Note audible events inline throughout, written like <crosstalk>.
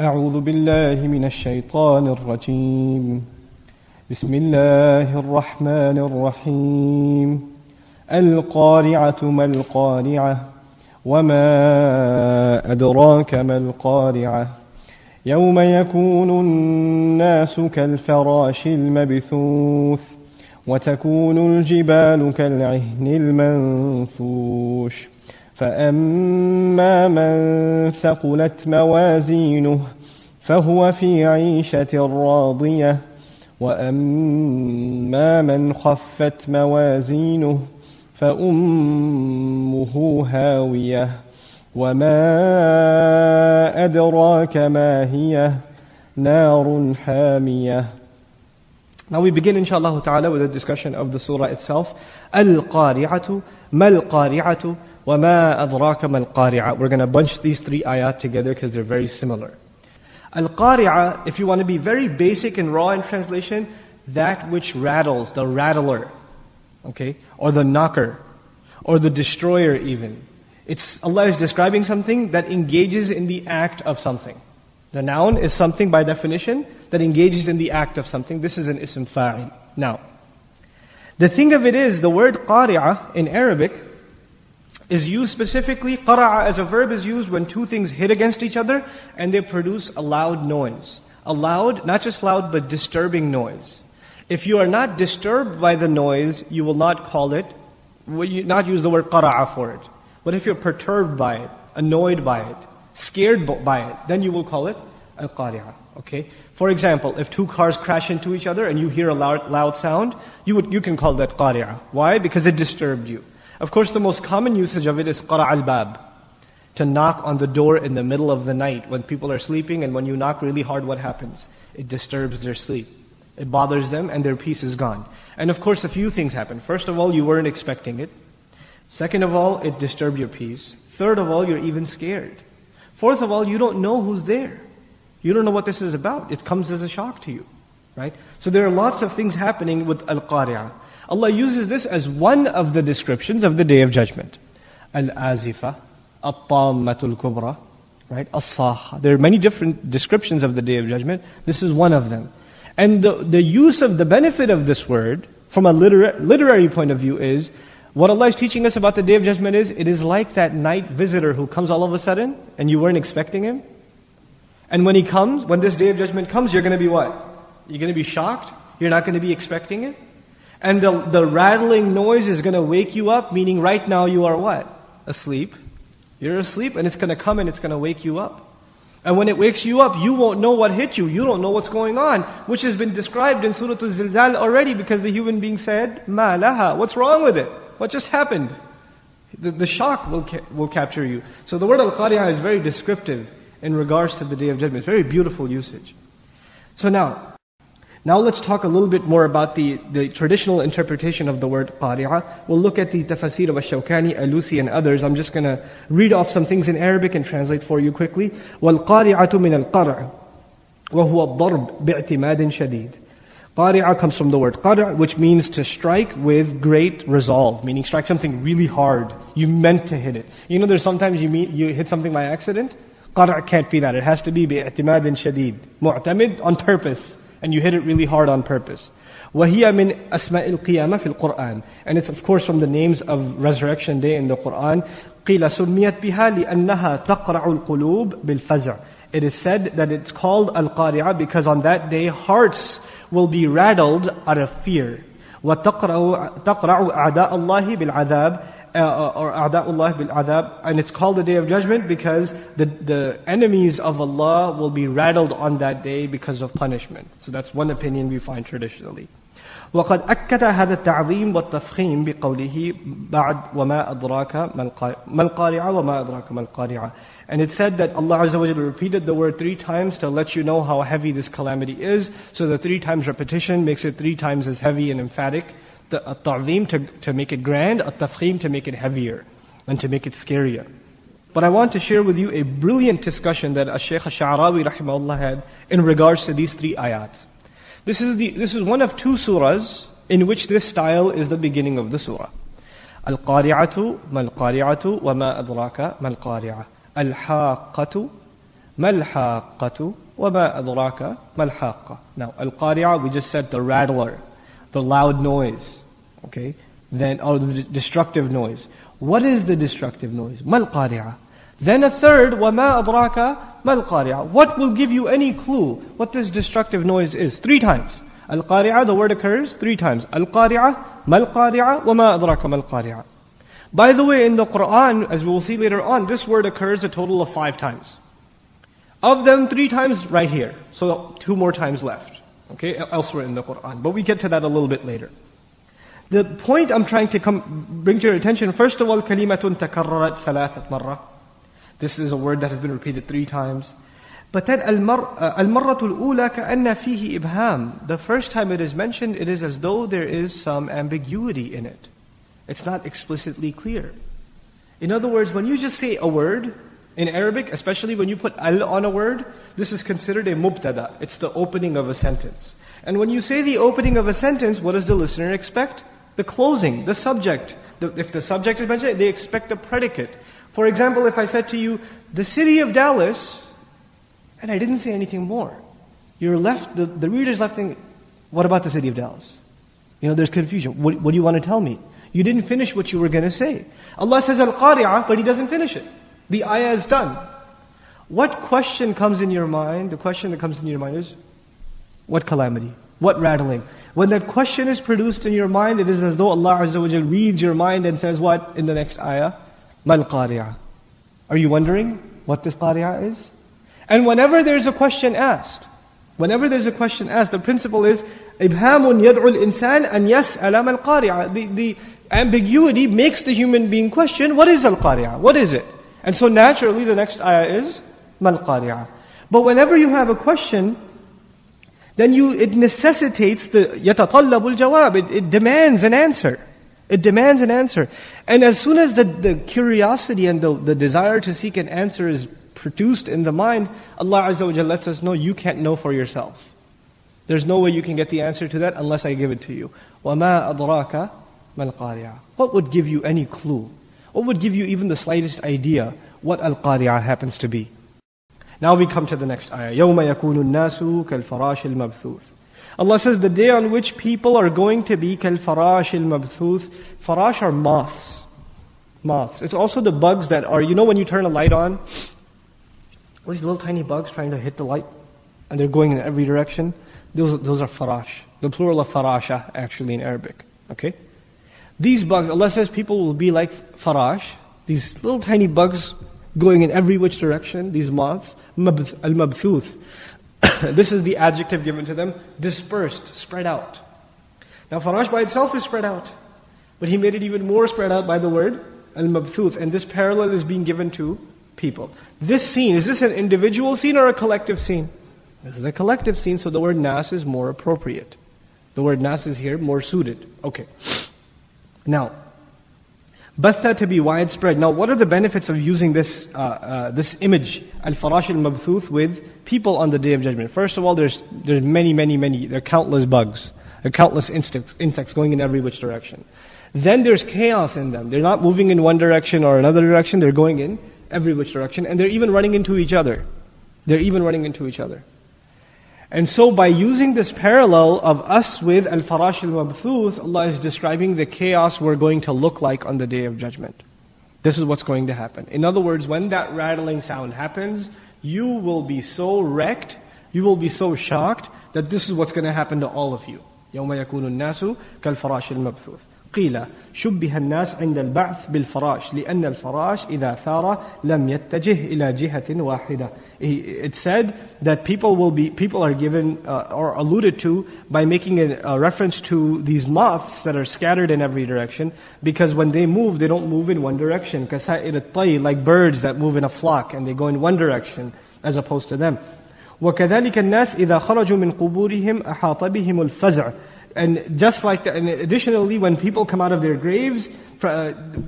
أعوذ بالله من الشيطان الرجيم. بسم الله الرحمن الرحيم. القارعة ما القارعة؟ وما أدراك ما القارعة؟ يوم يكون الناس كالفراش المبثوث وتكون الجبال كالعهن المنفوش. فأما من ثقلت موازينه فهو في عيشة راضية وأما من خفت موازينه فأمه هاوية وما أدراك ما هي نار حامية Now we begin inshallah ta'ala with a discussion of the surah itself. Al-Qari'atu, Mal-Qari'atu, wa ma adraka mal-Qari'a. We're going to bunch these three ayat together because they're very similar. Al-Qari'a, if you want to be very basic and raw in translation, that which rattles, the rattler, okay, or the knocker, or the destroyer even. It's Allah is describing something that engages in the act of something. The noun is something by definition that engages in the act of something. This is an ism fa'il. Now, the thing of it is, the word qari'ah in Arabic is used specifically, qara'a as a verb is used when two things hit against each other and they produce a loud noise. A loud, not just loud, but disturbing noise. If you are not disturbed by the noise, you will not call it, will not use the word qara'a for it. But if you're perturbed by it, annoyed by it, scared by it, then you will call it al-qari'ah. Okay? For example, if two cars crash into each other and you hear a loud, loud sound, you, would, you can call that qari'ah. Why? Because it disturbed you. Of course, the most common usage of it is qara' al-bab. To knock on the door in the middle of the night when people are sleeping and when you knock really hard, what happens? It disturbs their sleep. It bothers them and their peace is gone. And of course, a few things happen. First of all, you weren't expecting it. Second of all, it disturbed your peace. Third of all, you're even scared. Fourth of all, you don't know who's there. You don't know what this is about. It comes as a shock to you. Right? So there are lots of things happening with Al-Qari'ah. Allah uses this as one of the descriptions of the Day of Judgment. Al-Azifa, Al-Tammatul Kubra, right? As-Sakha. There are many different descriptions of the Day of Judgment. This is one of them. And the, the use of the benefit of this word, from a literary, literary point of view, is what Allah is teaching us about the Day of Judgment is it is like that night visitor who comes all of a sudden and you weren't expecting him. And when he comes, when this Day of Judgment comes, you're going to be what? You're going to be shocked. You're not going to be expecting it. And the, the rattling noise is going to wake you up, meaning right now you are what? Asleep. You're asleep and it's going to come and it's going to wake you up. And when it wakes you up, you won't know what hit you. You don't know what's going on, which has been described in Surah Al-Zilzal already because the human being said, Ma laha, what's wrong with it? What just happened? The, the shock will, ca- will capture you. So the word Al-Qari'ah is very descriptive in regards to the Day of Judgment. It's very beautiful usage. So now, now let's talk a little bit more about the, the traditional interpretation of the word qari'ah. We'll look at the tafsir of Ash-Shawkani, Alusi and others. I'm just going to read off some things in Arabic and translate for you quickly. وَالْقَارِعَةُ مِنَ الْقَرْعِ وَهُوَ الضَّرْبُ بِاعْتِمَادٍ شَدِيد Qari'ah comes from the word qar', which means to strike with great resolve, meaning strike something really hard. You meant to hit it. You know, there's sometimes you, meet, you hit something by accident. Qar' can't be that. It has to be bi'timadin shadid. Mu'tamid on purpose. And you hit it really hard on purpose. وهي من أسماء القيامة في القرآن. And it's of course from the names of Resurrection Day in the Quran. قيل سميت بها لأنها تقرع القلوب بالفزع. It is said that it's called Al-Qari'ah because on that day hearts will be rattled out of fear. وَتَقْرَعُ أَعْدَاءَ اللَّهِ بِالْعَذَابِ uh, uh, or A'da'ullah bil Adhab, and it's called the Day of Judgment because the, the enemies of Allah will be rattled on that day because of punishment. So that's one opinion we find traditionally. وقد أكد هذا التعظيم والتفخيم بقوله بعد وما أدراك ما القارعة وما أدراك ما القارعة And it said that Allah Azza wa Jalla repeated the word three times to let you know how heavy this calamity is. So the three times repetition makes it three times as heavy and emphatic. At-ta'zim to, to make it grand, at-tafkhim to make it heavier and to make it scarier. But I want to share with you a brilliant discussion that Shaykh Sha'rawi rahimahullah had in regards to these three ayat. This is, the, this is one of two surahs in which this style is the beginning of the surah. Al-Qari'atu, Mal-Qari'atu, wa ma adraka Mal-Qari'ah. Al-Haqqatu, Mal-Haqqatu, wa ma adraka Mal-Haqqah. Now, Al-Qari'ah, we just said the rattler the loud noise, okay? Then, or the destructive noise. What is the destructive noise? ما القارعة Then a third, وما أدراك ما القارعة What will give you any clue what this destructive noise is? Three times. Al-qari'ah, the word occurs three times. Al-qari'ah, ما القارعة وما أدراك ما القارعة By the way, in the Quran, as we will see later on, this word occurs a total of five times. Of them, three times right here. So two more times left. Okay, elsewhere in the Quran. But we get to that a little bit later. The point I'm trying to come, bring to your attention, first of all, kalimatun takarrat thalathat marra. This is a word that has been repeated three times. But then uh, al-marratul ula ka'anna fihi ibham. The first time it is mentioned, it is as though there is some ambiguity in it. It's not explicitly clear. In other words, when you just say a word, in Arabic, especially when you put al on a word, this is considered a mubtada. It's the opening of a sentence. And when you say the opening of a sentence, what does the listener expect? The closing, the subject. The, if the subject is mentioned, they expect the predicate. For example, if I said to you, the city of Dallas, and I didn't say anything more, you're left, the, the reader's left thinking, what about the city of Dallas? You know, there's confusion. What, what do you want to tell me? You didn't finish what you were going to say. Allah says Al-Qari'ah, but He doesn't finish it. The ayah is done. What question comes in your mind? The question that comes in your mind is, what calamity? What rattling? When that question is produced in your mind, it is as though Allah Azza wa reads your mind and says what in the next ayah? Mal qari'ah. Are you wondering what this qari'ah is? And whenever there's a question asked, whenever there's a question asked, the principle is ibhamun yad'ul insan and yes alam al qari'ah. The ambiguity makes the human being question, what is al qari'ah? What is it? And so naturally the next ayah is mal qari'ah. But whenever you have a question, then you it necessitates the yatatalabul jawab. It, it demands an answer. It demands an answer. And as soon as the, the curiosity and the, the desire to seek an answer is produced in the mind, Allah Azza wa lets us know you can't know for yourself. There's no way you can get the answer to that unless I give it to you. وَمَا أَدْرَاكَ مَا الْقَارِعَةِ What would give you any clue? What would give you even the slightest idea what Al-Qari'ah happens to be? Now we come to the next ayah. يَوْمَ يَكُونُ النَّاسُ كَالْفَرَاشِ الْمَبْثُوثِ Allah says the day on which people are going to be كَالْفَرَاشِ الْمَبْثُوثِ Farash are moths. Moths. It's also the bugs that are, you know when you turn a light on, these little tiny bugs trying to hit the light and they're going in every direction. Those, those are farash. The plural of farasha actually in Arabic. Okay? These bugs, Allah says people will be like farash, these little tiny bugs going in every which direction, these moths, al-mabthuth. <coughs> this is the adjective given to them, dispersed, spread out. Now farash by itself is spread out, but he made it even more spread out by the word al-mabthuth, and this parallel is being given to people. This scene, is this an individual scene or a collective scene? This is a collective scene, so the word nas is more appropriate. The word nas is here more suited. Okay. Now, batha to be widespread. Now, what are the benefits of using this, uh, uh, this image, al-farash al-mabthuth, with people on the Day of Judgment? First of all, there's, there's many, many, many, there are countless bugs. There are countless insects, insects going in every which direction. Then there's chaos in them. They're not moving in one direction or another direction, they're going in every which direction, and they're even running into each other. They're even running into each other. And so by using this parallel of us with al-farash al-mabthuth, Allah is describing the chaos we're going to look like on the day of judgment. This is what's going to happen. In other words, when that rattling sound happens, you will be so wrecked, you will be so shocked that this is what's going to happen to all of you. يوم يكون الناس كالفراش المبثوث قيل شبه الناس عند البعث بالفراش لأن الفراش إذا ثار لم يتجه إلى جهة واحدة it said that people will be people are given uh, or alluded to by making a, a, reference to these moths that are scattered in every direction because when they move they don't move in one direction like birds that move in a flock and they go in one direction as opposed to them وكذلك الناس إذا خرجوا من قبورهم أحاط بهم الفزع and just like that, and additionally, when people come out of their graves, uh,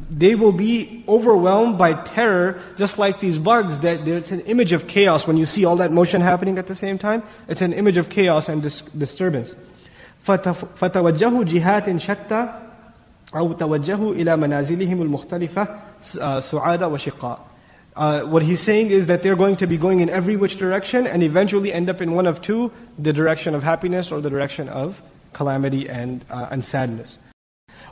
they will be overwhelmed by terror, just like these bugs. That it's an image of chaos when you see all that motion happening at the same time. It's an image of chaos and dis- disturbance. فتوجهوا جهات شتى أو توجهوا إلى منازلهم المختلفة سعادة وشقاء. Uh, what he's saying is that they're going to be going in every which direction and eventually end up in one of two the direction of happiness or the direction of calamity and, uh, and sadness.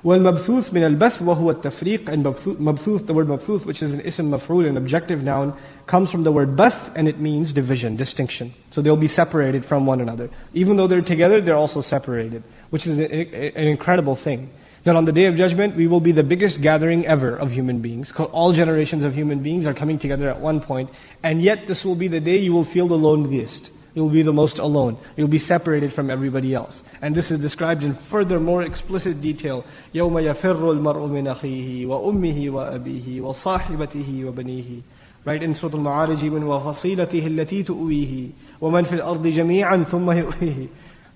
والمبثوث من البث وهو التفريق and مبثوث, the word مبثوث which is an ism maf'ul, an objective noun, comes from the word bath and it means division, distinction. So they'll be separated from one another. Even though they're together, they're also separated, which is an incredible thing. That on the day of judgment, we will be the biggest gathering ever of human beings. All generations of human beings are coming together at one point, and yet this will be the day you will feel the loneliest. You'll be the most alone. You'll be separated from everybody else. And this is described in further, more explicit detail. يَوْمَ يَفِرُّ الْمَرْءُ مِنْ أَخِيهِ وَأُمِّهِ وَأَبِيهِ وَصَاحِبَتِهِ وَبَنِيهِ Right in Surah Al-Ma'arij, when وَفَصِيلَتِهِ الَّتِي تُؤْوِيهِ وَمَنْ فِي الْأَرْضِ جَمِيعًا ثُمَّ يُؤْوِيهِ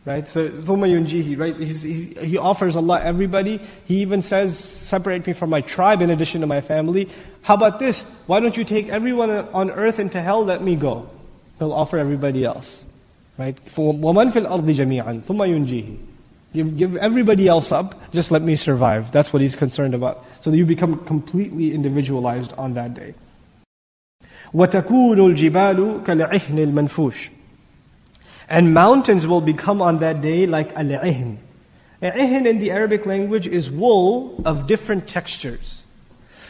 Right? So, ثُمَّ يُنْجِيهِ Right? He's, he, he offers Allah everybody. He even says, separate me from my tribe in addition to my family. How about this? Why don't you take everyone on earth into hell? Let me go. He'll offer everybody else. Right? وَمَنْ فِي الْأَرْضِ جَمِيعًا ثُمَّ يُنْجِيهِ Give, give everybody else up, just let me survive. That's what he's concerned about. So that you become completely individualized on that day. وَتَكُونُ الْجِبَالُ كَالْعِهْنِ الْمَنْفُوشِ And mountains will become on that day like al-ihn. Al-ihn in the Arabic language is wool of different textures.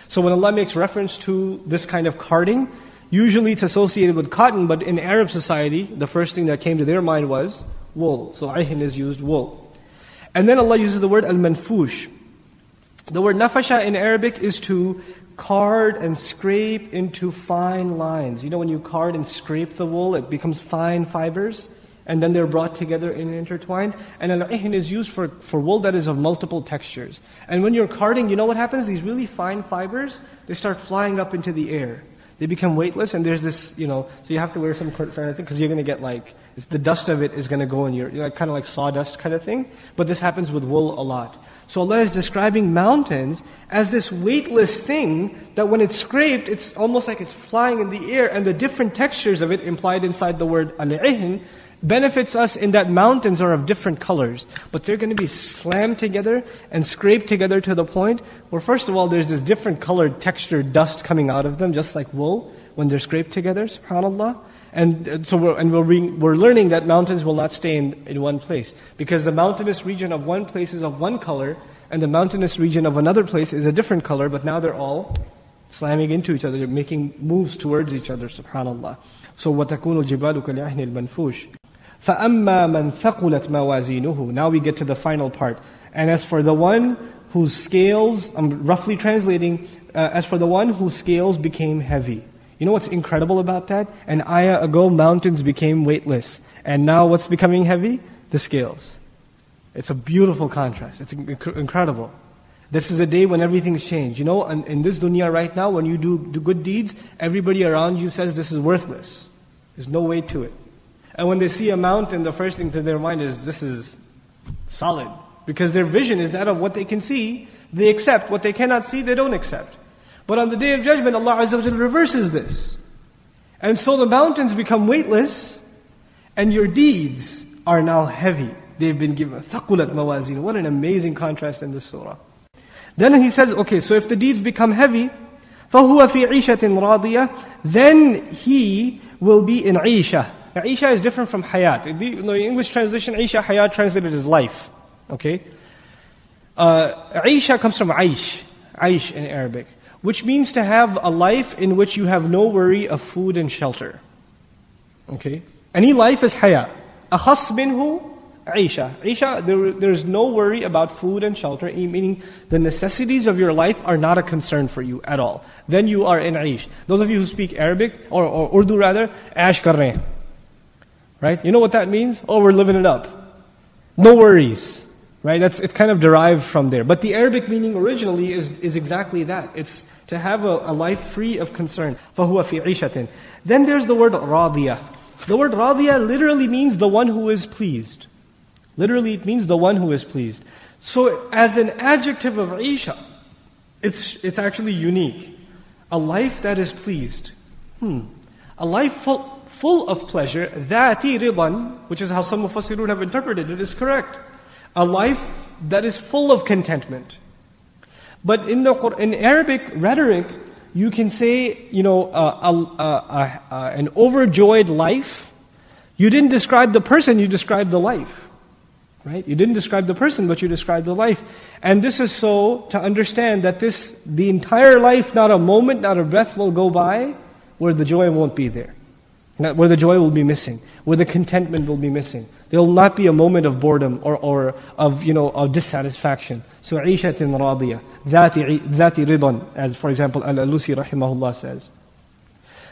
So when Allah makes reference to this kind of carding, Usually it's associated with cotton, but in Arab society, the first thing that came to their mind was wool. So ahin is used wool. And then Allah uses the word al-manfush. The word nafasha in Arabic is to card and scrape into fine lines. You know when you card and scrape the wool, it becomes fine fibers, and then they're brought together and intertwined. And al-ihn is used for, for wool that is of multiple textures. And when you're carding, you know what happens? These really fine fibers, they start flying up into the air they become weightless, and there's this, you know, so you have to wear some thing because you're going to get like, the dust of it is going to go in your, you know, kind of like sawdust kind of thing. But this happens with wool a lot. So Allah is describing mountains as this weightless thing that when it's scraped, it's almost like it's flying in the air, and the different textures of it implied inside the word al-ihn benefits us in that mountains are of different colors, but they're going to be slammed together and scraped together to the point where, first of all, there's this different colored textured dust coming out of them, just like wool when they're scraped together, subhanAllah. And uh, so we're, and we're, being, we're learning that mountains will not stay in, in one place. Because the mountainous region of one place is of one color, and the mountainous region of another place is a different color, but now they're all slamming into each other, making moves towards each other, subhanAllah. So وَتَكُونُ الْجِبَالُ كَالْعِهْنِ الْمَنْفُوشِ فَأَمَّا مَنْ ثَقُلَتْ مَوَازِينُهُ Now we get to the final part. And as for the one whose scales, I'm roughly translating, uh, as for the one whose scales became heavy. You know what's incredible about that? An ayah ago, mountains became weightless. And now what's becoming heavy? The scales. It's a beautiful contrast. It's inc- incredible. This is a day when everything's changed. You know, in, in this dunya right now, when you do, do good deeds, everybody around you says this is worthless. There's no way to it. And when they see a mountain, the first thing to their mind is, this is solid. Because their vision is that of what they can see, they accept. What they cannot see, they don't accept. But on the day of judgment, Allah Azza wa reverses this. And so the mountains become weightless, and your deeds are now heavy. They've been given thaqulat mawazin. What an amazing contrast in this surah. Then he says, okay, so if the deeds become heavy, فَهُوَ فِي عِيشَةٍ رَاضِيَةٍ Then he will be in Isha. now, Isha is different from Hayat. The, the English translation, Isha, Hayat translated as life. Okay? Uh, Isha comes from Aish, Aish in Arabic, which means to have a life in which you have no worry of food and shelter. Okay? Any life is Hayat. Akhas minhu, Isha. Isha, there, there's no worry about food and shelter, meaning the necessities of your life are not a concern for you at all. Then you are in Aish. Those of you who speak Arabic, or, or Urdu rather, Ash kar Right? You know what that means? Oh, we're living it up. No worries. Right? That's, it's kind of derived from there. But the Arabic meaning originally is, is exactly that. It's to have a, a life free of concern. فَهُوَ فِي عِيشَةٍ Then there's the word radiyah. The word radiyah literally means the one who is pleased. Literally, it means the one who is pleased. So, as an adjective of Isha, it's, it's actually unique. A life that is pleased. Hmm. A life full, full of pleasure, ذَاتِ رِضًا, which is how some Mufassirun have interpreted it, is correct. A life that is full of contentment. But in, the, in Arabic rhetoric, you can say, you know, uh, uh, uh, an overjoyed life. You didn't describe the person, you described the life. Right? You didn't describe the person, but you described the life. And this is so to understand that this, the entire life, not a moment, not a breath will go by where the joy won't be there. Not where the joy will be missing, where the contentment will be missing. There will not be a moment of boredom or, or of, you know, of dissatisfaction. So, عِيشَةٍ رَاضِيَةٍ ذَاتِ, ذات رِضًا, as for example, Al-Alusi rahimahullah says.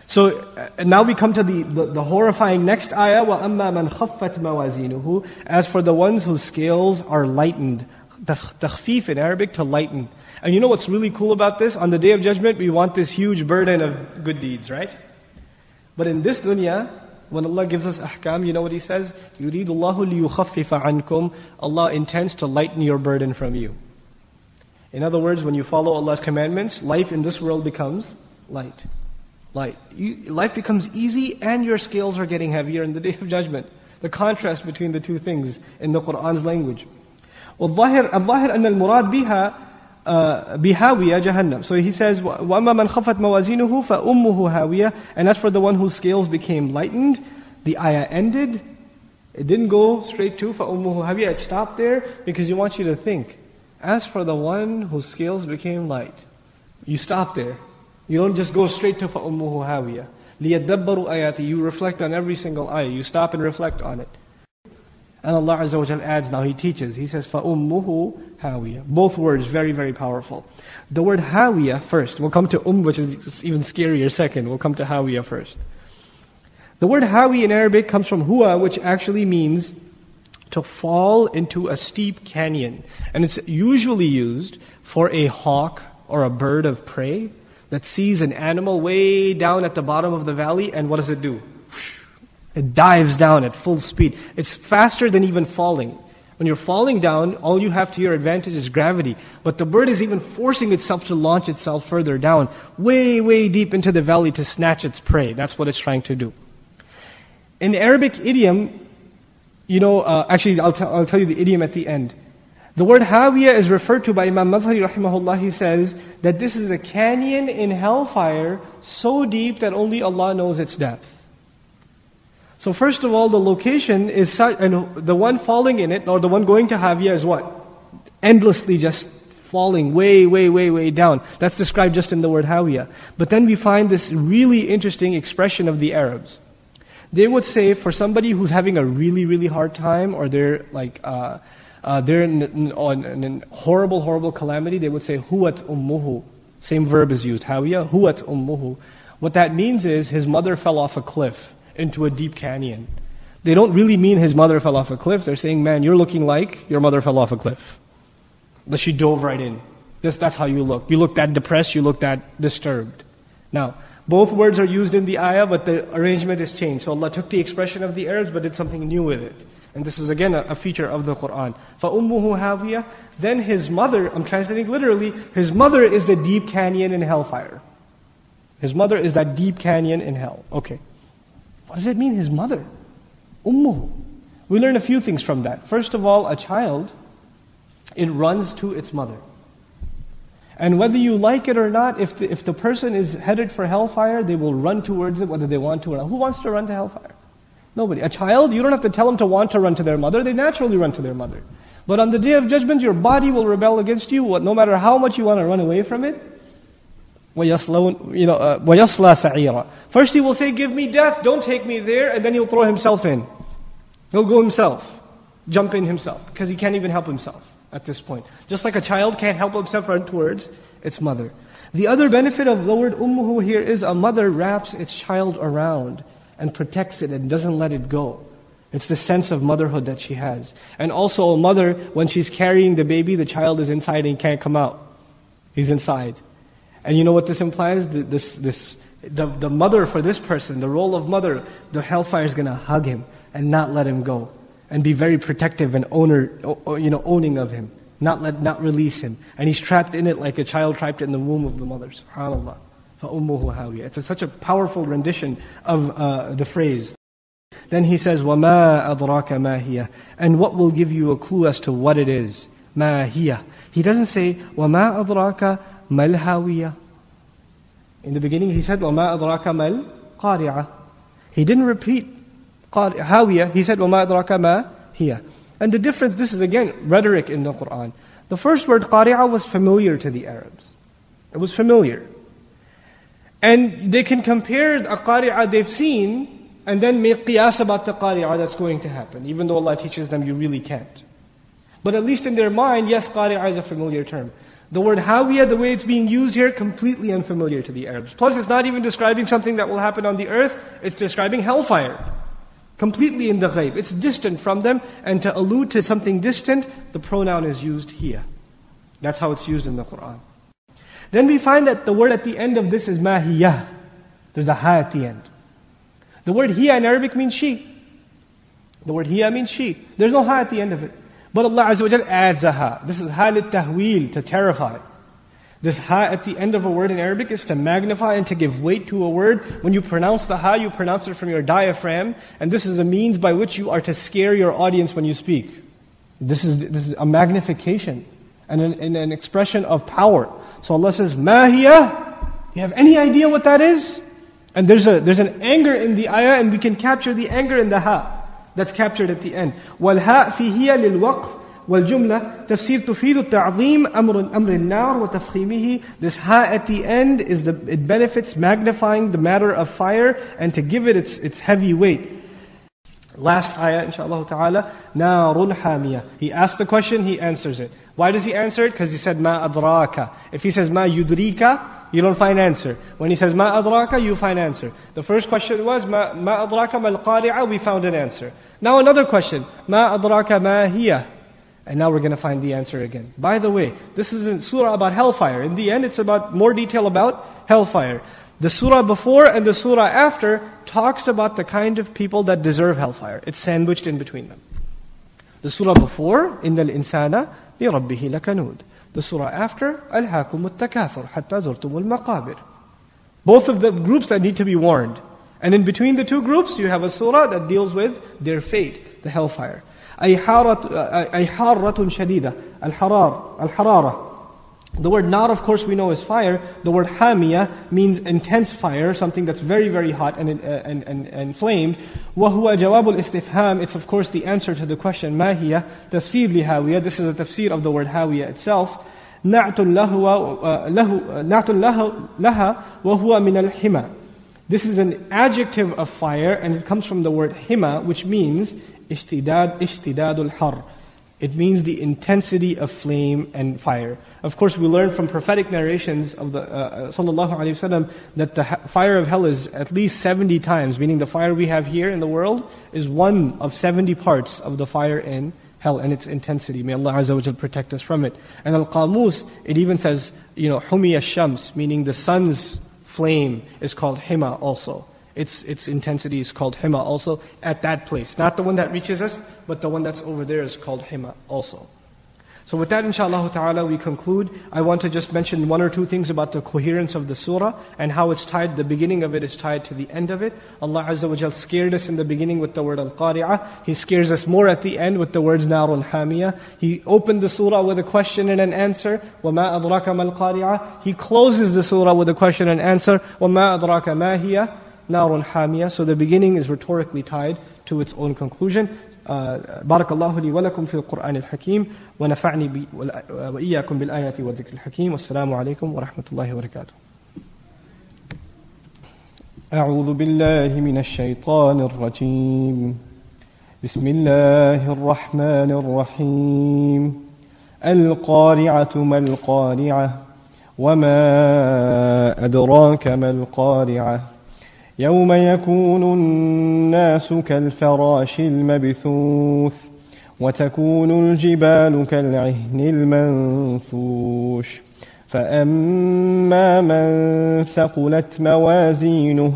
So uh, now we come to the, the, the horrifying next ayah, وَأَمَّا مَنْ خَفَّتْ مَوَازِينُهُ As for the ones whose scales are lightened. Takhfif in Arabic, to lighten. And you know what's really cool about this? On the Day of Judgment, we want this huge burden of good deeds, right? But in this dunya, when Allah gives us ahkam, you know what He says? يُرِيدُ اللَّهُ لِيُخَفِّفَ عَنْكُمْ Allah intends to lighten your burden from you. In other words, when you follow Allah's commandments, life in this world becomes light. Light. Life becomes easy and your scales are getting heavier in the Day <laughs> of Judgment. The contrast between the two things in the Qur'an's language. والظاهر الظاهر أن المراد بها بهاوية جهنم. So he says, وَأَمَّا مَنْ خَفَتْ مَوَازِينُهُ فَأُمُّهُ هَاوِيَةٌ And as for the one whose scales became lightened, the ayah ended. It didn't go straight to فَأُمُّهُ هَاوِيَةٌ It stopped there because he wants you to think. As for the one whose scales became light, you stop there. You don't just go straight to فَأُمُّهُ هَاوِيَةٌ لِيَدَّبَّرُوا آيَاتِ You reflect on every single ayah. You stop and reflect on it. And Allah Azza wa adds now, He teaches. He says, فَأُمُّهُ هَاوِيَةٌ Both words very, very powerful. The word هَاوِيَةٌ first. We'll come to um, which is even scarier second. We'll come to هَاوِيَةٌ first. The word hawi in Arabic comes from huwa, which actually means to fall into a steep canyon. And it's usually used for a hawk or a bird of prey that sees an animal way down at the bottom of the valley, and what does it do? It dives down at full speed. It's faster than even falling. When you're falling down, all you have to your advantage is gravity. But the bird is even forcing itself to launch itself further down, way, way deep into the valley to snatch its prey. That's what it's trying to do. In Arabic idiom, you know, uh, actually, I'll, t- I'll tell you the idiom at the end. The word Hawiya is referred to by Imam Madhari rahimahullah. He says that this is a canyon in hellfire so deep that only Allah knows its depth. So first of all, the location is such, and the one falling in it, or the one going to Hawiya is what? Endlessly just falling way, way, way, way down. That's described just in the word Hawiya. But then we find this really interesting expression of the Arabs. They would say for somebody who's having a really, really hard time, or they're like, uh, uh, they're in, in, in, in, horrible, horrible calamity, they would say, Huwat ummuhu. Same verb is used, Hawiya, Huwat ummuhu. What that means is his mother fell off a cliff into a deep canyon. They don't really mean his mother fell off a cliff. They're saying, man, you're looking like your mother fell off a cliff. But she dove right in. Just that's how you look. You look that depressed, you look that disturbed. Now, both words are used in the ayah, but the arrangement is changed. So Allah took the expression of the Arabs, but did something new with it. And this is again a, a feature of the Quran. فَأُمُّهُ هَاوِيَةٌ Then his mother, I'm translating literally, his mother is the deep canyon in hellfire. His mother is that deep canyon in hell. Okay. What does it mean, his mother? Ummuhu. We learn a few things from that. First of all, a child, it runs to its mother. And whether you like it or not, if the, if the person is headed for hellfire, they will run towards it whether they want to or not. Who wants to run to hellfire? Nobody. A child, you don't have to tell them to want to run to their mother, they naturally run to their mother. But on the day of judgment, your body will rebel against you, no matter how much you want to run away from it وَيَصْلَوْنَ you know, uh, وَيَصْلَى First he will say, give me death, don't take me there, and then he'll throw himself in. He'll go himself, jump in himself, because he can't even help himself at this point. Just like a child can't help himself run towards its mother. The other benefit of the word ummuhu here is a mother wraps its child around and protects it and doesn't let it go. It's the sense of motherhood that she has. And also a mother, when she's carrying the baby, the child is inside and can't come out. He's inside. And you know what this implies? This, this, the, the mother for this person, the role of mother, the hellfire is going to hug him and not let him go. And be very protective and owner, you know, owning of him. Not, let, not release him. And he's trapped in it like a child trapped in the womb of the mother. SubhanAllah. فَأُمُّهُ هَاوِيَةٌ It's a, such a powerful rendition of uh, the phrase. Then he says, وَمَا أَدْرَاكَ مَا هِيَ And what will give you a clue as to what it is? مَا هِيَ He doesn't say, وَمَا أَدْرَاكَ Malhawiya. In the beginning he said, وَمَا أَدْرَاكَ مَا الْقَارِعَةِ He didn't repeat هاوية, he said, وَمَا أَدْرَاكَ مَا هِيَ And the difference, this is again rhetoric in the Quran. The first word qari'ah was familiar to the Arabs. It was familiar. And they can compare a qari'ah they've seen and then make qiyas about the qari'ah that's going to happen, even though Allah teaches them you really can't. But at least in their mind, yes, qari'ah is a familiar term. The word hawiyah, the way it's being used here, completely unfamiliar to the Arabs. Plus, it's not even describing something that will happen on the earth, it's describing hellfire. Completely in the ghaib. It's distant from them, and to allude to something distant, the pronoun is used here. That's how it's used in the Quran. Then we find that the word at the end of this is mahiyah. There's a ha at the end. The word hiya in Arabic means she. The word hiya means she. There's no ha at the end of it. But Allah Azza wa adds a ha. This is ha tahwil, to terrify. This ha at the end of a word in Arabic is to magnify and to give weight to a word. When you pronounce the ha, you pronounce it from your diaphragm, and this is a means by which you are to scare your audience when you speak. This is, this is a magnification and an, and an expression of power. So Allah says, Mahiya. You have any idea what that is? And there's, a, there's an anger in the ayah, and we can capture the anger in the ha. That's captured at the end. وَالْهَاء فِيهِيَ لِلْوَقْفِ والجملة تفسير تفيد التعظيم أمر أمر النار وتفخيمه This ha at the end is the it benefits magnifying the matter of fire and to give it its its heavy weight. Last ayah, inshallah ta'ala, narun hamiyah. He asked the question, he answers it. Why does he answer it? Because he said, ma adraka. If he says, ma yudrika, you don't find answer. When he says, ma adraka, you find answer. The first question was, ma, ma adraka mal qari'a, we found an answer. Now another question, ma adraka ma hiya. And now we're going to find the answer again. By the way, this is a surah about hellfire. In the end, it's about more detail about hellfire. The surah before and the surah after talks about the kind of people that deserve hellfire. It's sandwiched in between them. The surah before, إِنَّ الْإِنسَانَ لِرَبِّهِ لَكَنُودٍ The surah after, أَلْهَاكُمُ التَّكَاثُرُ حَتَّى زُرْتُمُ الْمَقَابِرِ Both of the groups that need to be warned. And in between the two groups, you have a surah that deals with their fate, the hellfire. أي حارة, أي حارة شديدة الحرار الحرارة the word "nar," of course, we know is fire. The word hamia means intense fire, something that's very, very hot and, uh, and, and, and flamed. وَهُوَ جَوَابُ الْإِسْتِفْهَامِ It's, of course, the answer to the question, مَا tafsir li-hawiyah. This is a tafsir of the word hawiya itself. نَعْتُ لَهَا وَهُوَ مِنَ الْحِمَى This is an adjective of fire, and it comes from the word hima, which means اشتداد, اشتداد الحر it means the intensity of flame and fire. Of course, we learn from prophetic narrations of the uh, uh sallallahu alaihi wasallam that the fire of hell is at least 70 times, meaning the fire we have here in the world is one of 70 parts of the fire in hell and its intensity. May Allah Azza wa protect us from it. And Al-Qamus, it even says, you know, Humiya Shams, meaning the sun's flame is called Hima also. Its, its intensity is called Hima also at that place. Not the one that reaches us, but the one that's over there is called Hima also. So with that, inshallah ta'ala, we conclude. I want to just mention one or two things about the coherence of the surah and how it's tied, the beginning of it is tied to the end of it. Allah Azza wa Jal scared us in the beginning with the word al-qari'ah. He scares us more at the end with the words narun hamiyah. He opened the surah with a question and an answer. وَمَا أَدْرَاكَ مَا الْقَارِعَةِ He closes the surah with a question and answer. وَمَا أَدْرَاكَ مَا هِيَ نار حامية. So the beginning is rhetorically tied to its own conclusion. بارك الله لي ولكم في القرآن الحكيم ونفعني وإياكم بالآيات والذكر الحكيم والسلام عليكم ورحمة الله وبركاته أعوذ بالله من الشيطان الرجيم بسم الله الرحمن الرحيم القارعة ما القارعة وما أدراك ما القارعة يوم يكون الناس كالفراش المبثوث وتكون الجبال كالعهن المنفوش فأما من ثقلت موازينه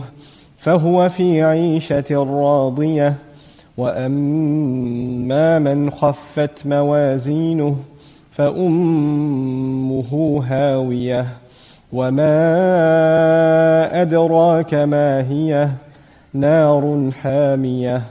فهو في عيشة راضية وأما من خفت موازينه فأمه هاوية وما أدراك ما هي نار حامية